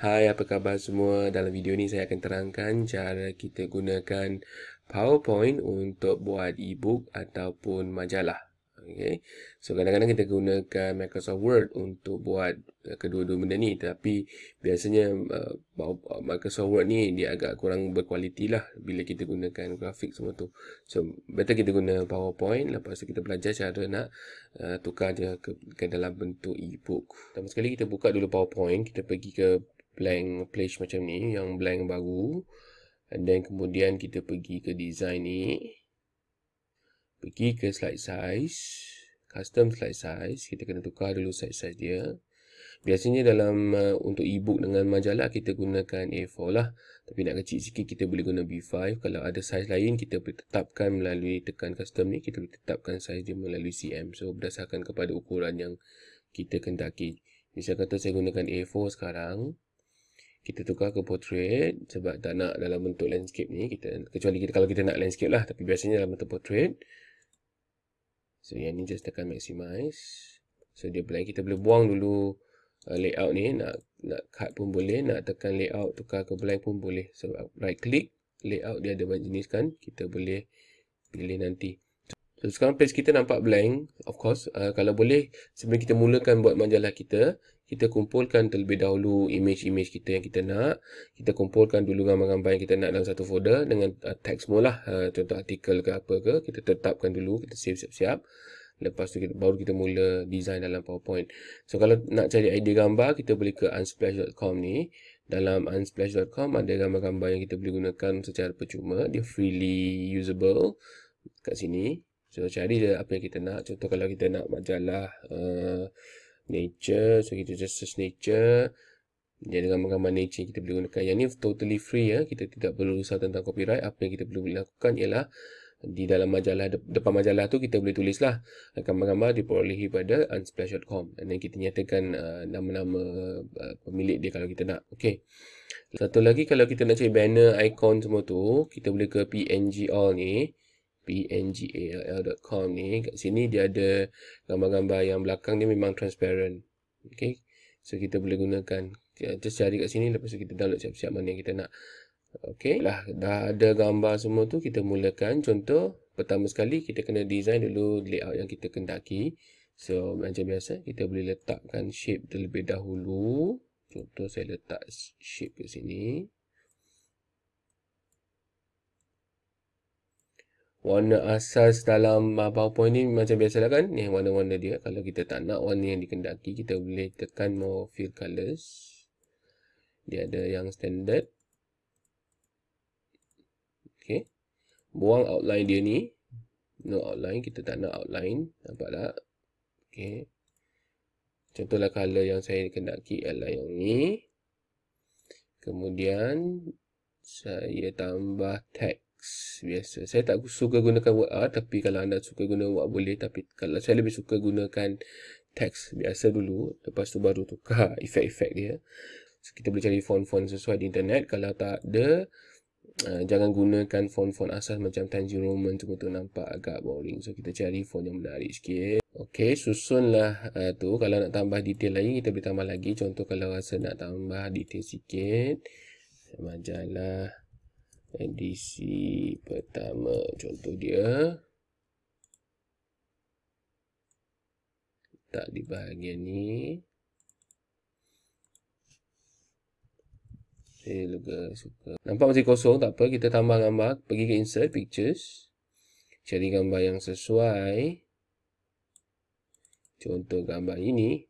Hai, apa khabar semua? Dalam video ni saya akan terangkan cara kita gunakan PowerPoint untuk buat e-book ataupun majalah. Okay. So kadang-kadang kita gunakan Microsoft Word untuk buat uh, kedua-dua benda ni tapi biasanya uh, Microsoft Word ni dia agak kurang berkualiti lah bila kita gunakan grafik semua tu. So better kita guna PowerPoint lepas tu kita belajar cara nak uh, tukar dia ke, ke dalam bentuk e-book. Pertama sekali kita buka dulu PowerPoint, kita pergi ke blank page macam ni yang blank baru. And then kemudian kita pergi ke design ni. Pergi ke slide size custom slide size. Kita kena tukar dulu slide size dia. Biasanya dalam uh, untuk ebook dengan majalah kita gunakan A4 lah. Tapi nak kecil sikit kita boleh guna B5 kalau ada size lain kita boleh tetapkan melalui tekan custom ni. Kita boleh tetapkan size dia melalui CM so berdasarkan kepada ukuran yang kita kendaki. Misal kata saya gunakan A4 sekarang kita tukar ke portrait sebab tak nak dalam bentuk landscape ni kita kecuali kita kalau kita nak landscape lah tapi biasanya dalam bentuk portrait So yang ni just tekan maximize. So dia blank. Kita boleh buang dulu uh, layout ni. Nak nak cut pun boleh. Nak tekan layout tukar ke blank pun boleh. So right click. Layout dia ada banyak jenis kan. Kita boleh pilih nanti. So sekarang page kita nampak blank. Of course. Uh, kalau boleh sebelum kita mulakan buat majalah kita. Kita kumpulkan terlebih dahulu image-image kita yang kita nak. Kita kumpulkan dulu gambar-gambar yang kita nak dalam satu folder dengan uh, tag semua lah. Uh, contoh artikel ke apa ke. Kita tetapkan dulu. Kita save siap-siap. Lepas tu kita, baru kita mula design dalam PowerPoint. So kalau nak cari idea gambar, kita boleh ke unsplash.com ni. Dalam unsplash.com ada gambar-gambar yang kita boleh gunakan secara percuma. Dia freely usable kat sini. So cari je apa yang kita nak. Contoh kalau kita nak majalah... Uh, nature so kita just search nature. Dia ada gambar-gambar nature kita boleh gunakan. Yang ni totally free ya kita tidak perlu risau tentang copyright. Apa yang kita perlu lakukan ialah di dalam majalah depan majalah tu kita boleh tulis lah gambar-gambar diperolehi pada unsplash.com dan kita nyatakan uh, nama-nama uh, pemilik dia kalau kita nak. Okey satu lagi kalau kita nak cari banner icon semua tu kita boleh ke png all ni pngall.com ni kat sini dia ada gambar-gambar yang belakang dia memang transparent. Okay so kita boleh gunakan. Just cari kat sini lepas tu kita download siap-siap mana yang kita nak. Okay lah dah ada gambar semua tu kita mulakan. Contoh pertama sekali kita kena design dulu layout yang kita kendaki. So macam biasa kita boleh letakkan shape terlebih dahulu. Contoh saya letak shape kat sini warna asas dalam PowerPoint ni macam biasa lah kan? Ni warna-warna dia. Kalau kita tak nak warna yang dikendaki kita boleh tekan more fill colors dia ada yang standard. Ok buang outline dia ni. No outline kita tak nak outline. Nampak tak ok contohlah color yang saya kendaki ialah yang ni. Kemudian saya tambah tag biasa. Saya tak suka gunakan word art tapi kalau anda suka guna word boleh tapi kalau saya lebih suka gunakan teks biasa dulu lepas tu baru tukar efek-efek dia. So, kita boleh cari font-font sesuai di internet. Kalau tak ada uh, jangan gunakan font-font asas macam Times Roman tu nampak agak boring. So kita cari font yang menarik sikit. Okey, susunlah uh, tu. Kalau nak tambah detail lagi kita boleh tambah lagi. Contoh kalau rasa nak tambah detail sikit majalah edisi pertama. Contoh dia. Letak di bahagian ni. Saya juga suka. Nampak masih kosong? Tak apa. Kita tambah gambar. Pergi ke insert pictures. Cari gambar yang sesuai. Contoh gambar ini.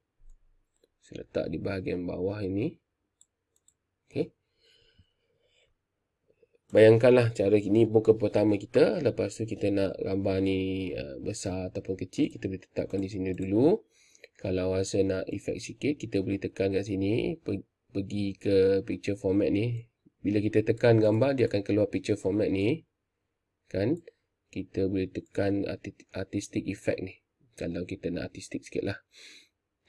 Saya letak di bahagian bawah ini Bayangkanlah cara ini muka pertama kita. Lepas tu kita nak gambar ni uh, besar ataupun kecil. Kita boleh tetapkan di sini dulu. Kalau rasa nak efek sikit, kita boleh tekan kat sini. Pergi ke picture format ni. Bila kita tekan gambar, dia akan keluar picture format ni. Kan? Kita boleh tekan artistic effect ni. Kalau kita nak artistic sikit lah.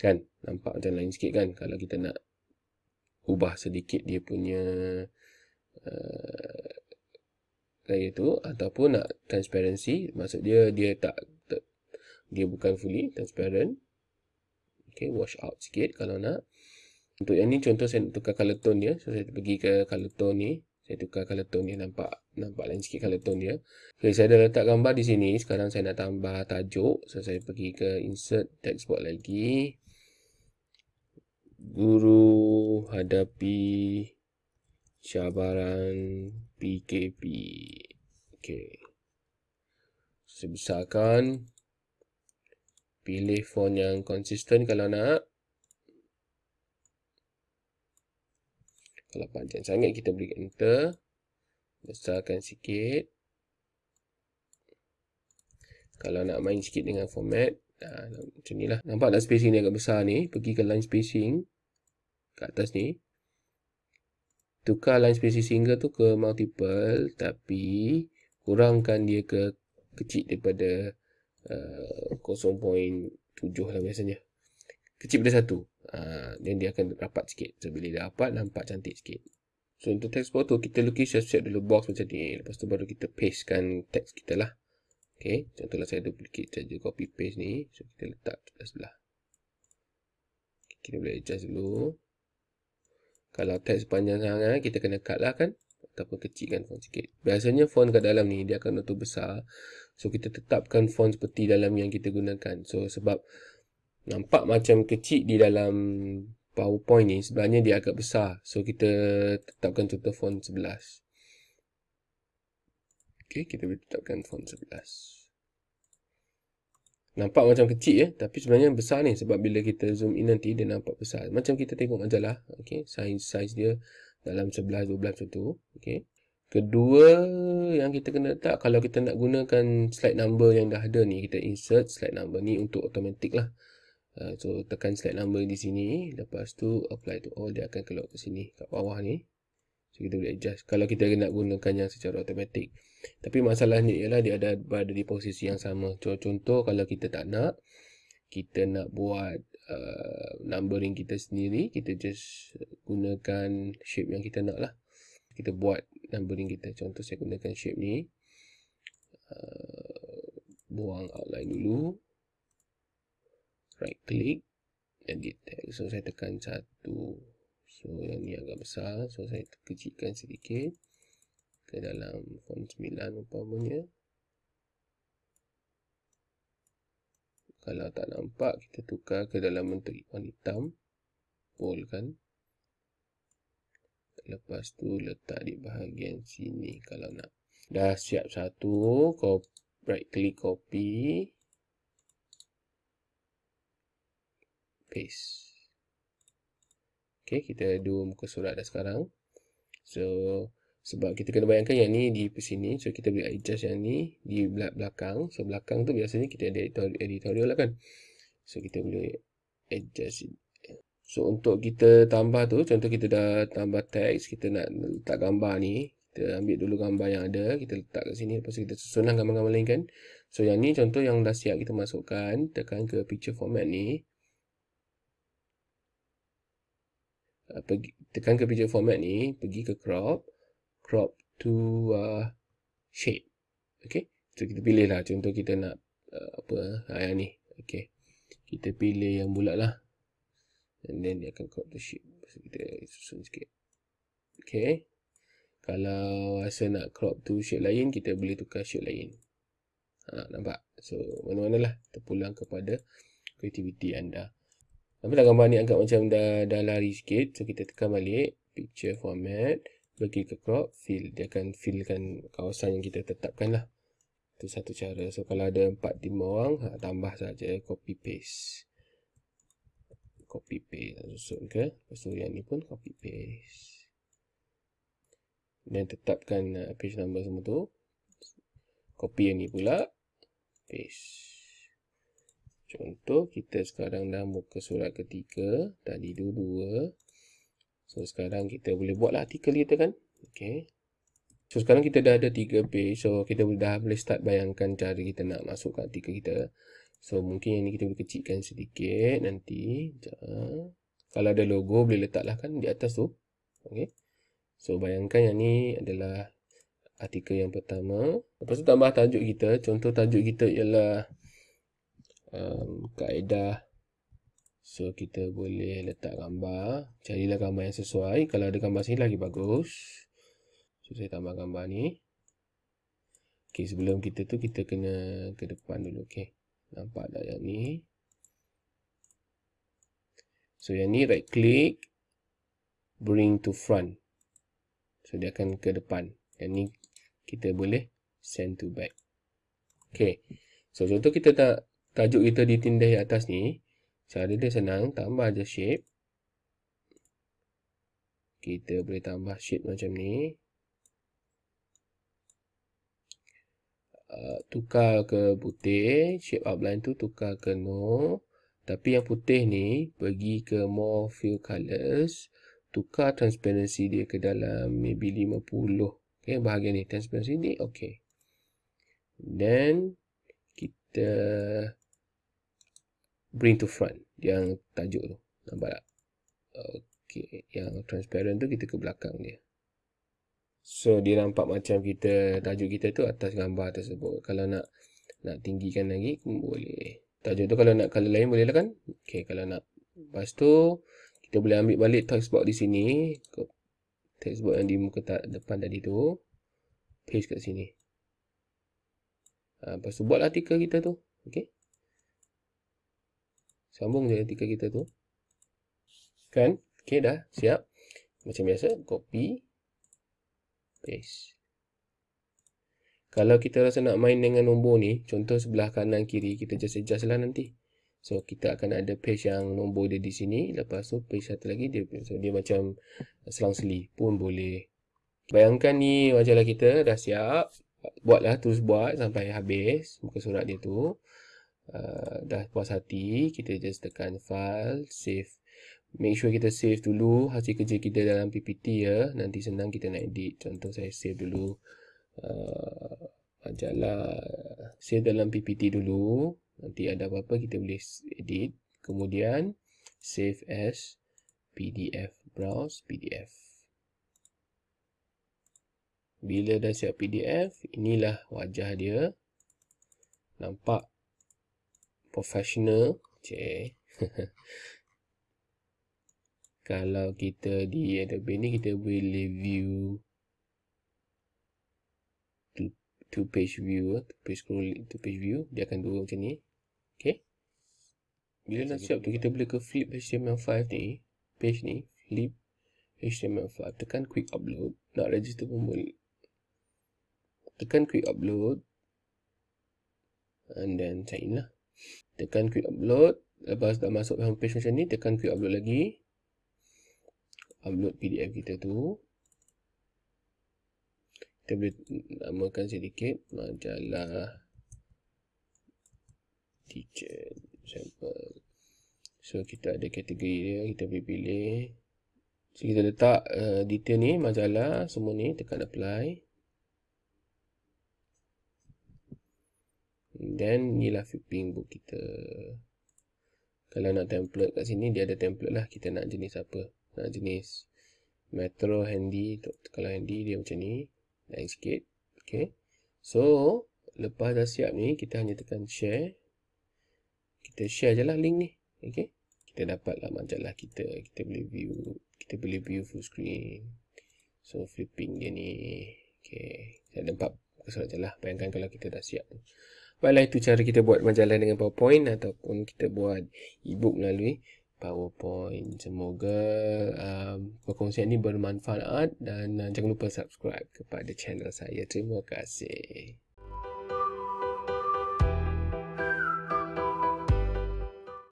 Kan? Nampak macam lain sikit kan? Kalau kita nak ubah sedikit dia punya... Uh, gaya tu ataupun nak transparency maksud dia dia tak, dia bukan fully transparent okay wash out sikit kalau nak Untuk yang ni contoh saya nak tukar color tone dia. So saya pergi ke color tone ni. Saya tukar color tone dia nampak nampak lain sikit color tone dia. Okay, saya dah letak gambar di sini. Sekarang saya nak tambah tajuk. So saya pergi ke insert text box lagi. Guru hadapi cabaran PKP. Okay. Saya besarkan. Pilih font yang konsisten kalau nak. Kalau panjang sangat kita beri enter. Besarkan sikit. Kalau nak main sikit dengan format. Nah, macam ni lah. Nampak tak spacing ni agak besar ni. Pergi ke line spacing. Kat atas ni. Tukar line spacing single tu ke multiple. Tapi kurangkan dia ke kecil daripada uh, 0.7 lah biasanya. Kecil daripada satu. Uh, then dia akan rapat sikit. So bila dia rapat nampak cantik sikit. So untuk text photo kita lukis siap-siap dulu box macam ni. Lepas tu baru kita pastekan text kita lah. Ok contohlah saya duplicate saja copy paste ni. So kita letak sebelah. Kita boleh adjust dulu kalau text panjang sangat kita kena cut lah kan. Ataupun kecilkan font sikit. Biasanya font kat dalam ni dia akan auto besar. So kita tetapkan font seperti dalam yang kita gunakan. So sebab nampak macam kecil di dalam PowerPoint ni sebenarnya dia agak besar. So kita tetapkan contoh font 11 ok kita boleh tetapkan font 11 nampak macam kecil ya tapi sebenarnya besar ni sebab bila kita zoom in nanti dia nampak besar. Macam kita tengok majalah ok size size dia dalam 11 12 macam tu ok kedua yang kita kena letak kalau kita nak gunakan slide number yang dah ada ni kita insert slide number ni untuk automatic lah. Uh, so tekan slide number di sini Lepas tu apply to all Dia akan keluar ke sini Kat bawah ni So kita boleh adjust. Kalau kita nak gunakan yang secara automatic. Tapi masalahnya ialah Dia ada berada di posisi yang sama. Contoh kalau kita tak nak Kita nak buat uh, Numbering kita sendiri Kita just gunakan Shape yang kita nak lah. Kita buat numbering kita. Contoh saya gunakan shape ni. Uh, Buang outline dulu. Right click edit text so saya tekan satu so yang ni agak besar. So saya kecilkan sedikit. Ke dalam font 9 umpamanya. Kalau tak nampak kita tukar ke dalam bentuk ikon hitam. Bold kan? Lepas tu letak di bahagian sini kalau nak. Dah siap satu. Right click copy. Paste. Okay, kita dua muka surat dah sekarang. So, sebab kita kena bayangkan yang ni di sini. So, kita boleh adjust yang ni di belakang. So, belakang tu biasanya kita ada editorial lah kan. So, kita boleh adjust. So, untuk kita tambah tu, contoh kita dah tambah teks, kita nak letak gambar ni. Kita ambil dulu gambar yang ada, kita letak kat sini. Lepas tu kita susunlah gambar-gambar lain kan. So, yang ni contoh yang dah siap kita masukkan. Tekan ke picture format ni. Uh, pergi, tekan ke picture format ni, pergi ke crop, crop to uh, shape. Okay, so kita pilih lah, contoh kita nak uh, apa, yang ni. Okay, kita pilih yang bulat lah. And then dia akan crop to shape. So kita susun sikit. Okay, kalau rasa nak crop to shape lain, kita boleh tukar shape lain. Ha, nampak? So, mana-mana lah terpulang kepada kreativiti anda. Tapi tak gambar ni agak macam dah, dah lari sikit. So kita tekan balik. Picture format. Bagi ke crop. Fill. Dia akan fillkan kawasan yang kita tetapkan lah. Itu satu cara. So kalau ada 4 tim orang. Ha, tambah saja Copy paste. Copy paste. Susun ke. Lepas tu yang ni pun copy paste. Dan tetapkan uh, page number semua tu. Copy yang ni pula. Paste. Contoh kita sekarang dah muka surat ketiga. Tadi dua-dua. So sekarang kita boleh buatlah artikel kita kan. Okay. So sekarang kita dah ada tiga page. So kita dah boleh start bayangkan cara kita nak masukkan artikel kita. So mungkin yang ni kita boleh kecilkan sedikit nanti. Sekejap. Kalau ada logo boleh letaklah kan di atas tu. Okay. So bayangkan yang ni adalah artikel yang pertama. Lepas tu tambah tajuk kita. Contoh tajuk kita ialah um, kaedah So kita boleh letak gambar. Carilah gambar yang sesuai. Kalau ada gambar sini lagi bagus. So saya tambah gambar ni. Okay sebelum kita tu kita kena ke depan dulu. Okay. Nampak tak yang ni. So yang ni right click. Bring to front. So dia akan ke depan. Yang ni kita boleh send to back. Okay. So contoh kita tak tajuk kita ditindai atas ni. Cara dia senang. Tambah je shape. Kita boleh tambah shape macam ni. Uh, tukar ke putih. Shape outline tu tukar ke no. Tapi yang putih ni pergi ke more fill colors. Tukar transparency dia ke dalam maybe 50. Okay, bahagian ni transparency ni. Okay. Then kita bring to front yang tajuk tu. Nampak tak? Okay. Yang transparent tu kita ke belakang dia. So dia nampak macam kita tajuk kita tu atas gambar tersebut. Kalau nak nak tinggikan lagi boleh. Tajuk tu kalau nak color lain boleh lah kan? Okay kalau nak. Lepas tu kita boleh ambil balik textbox di sini. Textbox yang di muka tak depan tadi tu. Paste kat sini. Ha, lepas tu buat artikel kita tu. Okay. Sambung je artikel kita tu. Kan? Okay dah. Siap. Macam biasa. Copy. Paste. Kalau kita rasa nak main dengan nombor ni. Contoh sebelah kanan kiri. Kita just adjust lah nanti. So kita akan ada page yang nombor dia di sini. Lepas tu page satu lagi. Dia, so, dia macam selang seli pun boleh. Bayangkan ni majalah kita dah siap buatlah terus buat sampai habis muka surat dia tu uh, dah puas hati kita just tekan file save. Make sure kita save dulu hasil kerja kita dalam PPT ya. Nanti senang kita nak edit. Contoh saya save dulu uh, majalah save dalam PPT dulu. Nanti ada apa-apa kita boleh edit. Kemudian save as PDF browse PDF bila dah siap PDF, inilah wajah dia. Nampak professional. Cik. Kalau kita di Adobe ni, kita boleh view two, page view, two page scroll, two page view. Dia akan dua macam ni. Okay. Bila dah siap tu, kita boleh ke flip HTML5 ni. Page ni, flip HTML5. Tekan quick upload. Nak register pun boleh tekan quick upload and then sign lah tekan quick upload. Lepas dah masuk homepage macam ni tekan quick upload lagi. Upload pdf kita tu. Kita boleh namakan sedikit. Majalah teacher sample so kita ada kategori dia. Kita boleh pilih. So kita letak uh, detail ni majalah semua ni tekan apply Then inilah flipping book kita. Kalau nak template kat sini dia ada template lah. Kita nak jenis apa? Nak jenis Metro Handy. Kalau Handy dia macam ni. Naik sikit. Okay. So lepas dah siap ni kita hanya tekan share. Kita share je lah link ni. Okay. Kita dapat lah majalah kita. Kita boleh view. Kita boleh view full screen. So flipping dia ni. Okay. Saya nampak surat je lah. Bayangkan kalau kita dah siap. Baiklah itu cara kita buat majalah dengan PowerPoint ataupun kita buat e-book melalui PowerPoint. Semoga um, perkongsian ini bermanfaat dan uh, jangan lupa subscribe kepada channel saya. Terima kasih.